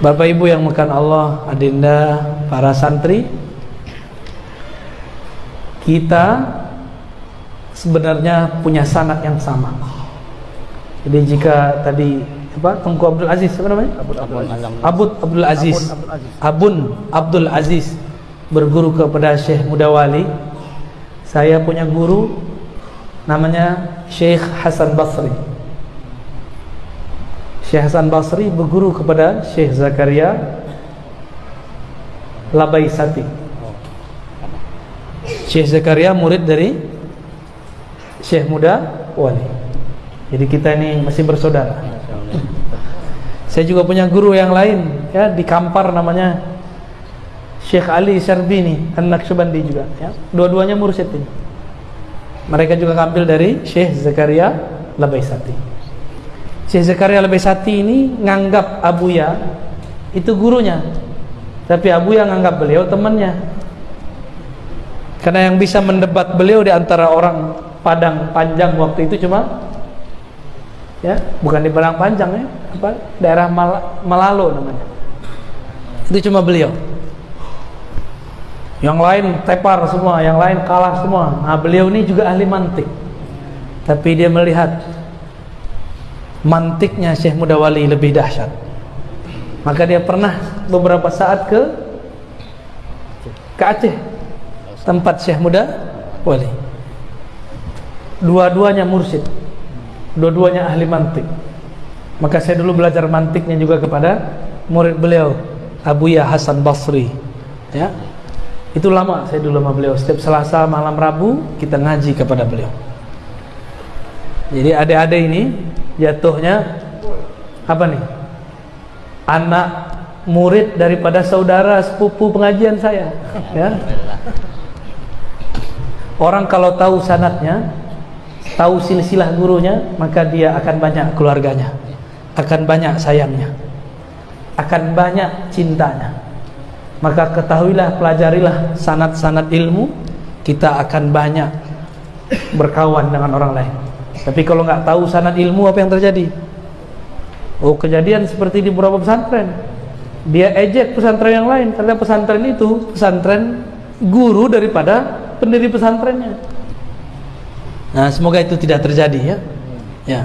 Bapak Ibu yang makan Allah, adinda, para santri, kita sebenarnya punya sanat yang sama. Jadi jika tadi apa Tengku Abdul Aziz apa namanya? Abud Abud Abud Abdul Aziz. Abun Abdul Aziz berguru kepada Syekh Mudawali. Saya punya guru namanya Syekh Hasan Basri. Syekh Hasan Basri berguru kepada Syekh Zakaria Labaisati. Syekh Zakaria murid dari Syekh Muda Wali. Jadi kita ini masih bersaudara. Saya juga punya guru yang lain ya di Kampar namanya Syekh Ali Syarbini An-Naqsyabandi juga ya. Dua-duanya mursyid ini. Mereka juga ngambil dari Syekh Zakaria Labaisati. Syekh Zakaria Labaisati ini nganggap Abuya itu gurunya. Tapi Abuya nganggap beliau temannya. Karena yang bisa mendebat beliau di antara orang Padang Panjang waktu itu cuma ya, bukan di Padang Panjang ya, apa daerah Mal Malalo namanya. Itu cuma beliau. Yang lain tepar semua, yang lain kalah semua. Nah, beliau ini juga ahli mantik. Tapi dia melihat mantiknya Syekh Mudawali lebih dahsyat. Maka dia pernah beberapa saat ke ke Aceh tempat Syekh Muda Wali. Dua-duanya mursyid. Dua-duanya ahli mantik. Maka saya dulu belajar mantiknya juga kepada murid beliau Abuya Hasan Basri. Ya. Itu lama saya dulu sama beliau. Setiap Selasa malam Rabu kita ngaji kepada beliau. Jadi adik-adik ini jatuhnya apa nih? Anak murid daripada saudara sepupu pengajian saya, ya. Orang kalau tahu sanatnya, tahu silsilah gurunya, maka dia akan banyak keluarganya, akan banyak sayangnya, akan banyak cintanya. Maka ketahuilah, pelajarilah sanat-sanat ilmu, kita akan banyak berkawan dengan orang lain. Tapi kalau nggak tahu sanad ilmu apa yang terjadi? Oh kejadian seperti di beberapa pesantren. Dia ejek pesantren yang lain karena pesantren itu pesantren guru daripada pendiri pesantrennya. Nah semoga itu tidak terjadi ya. Ya.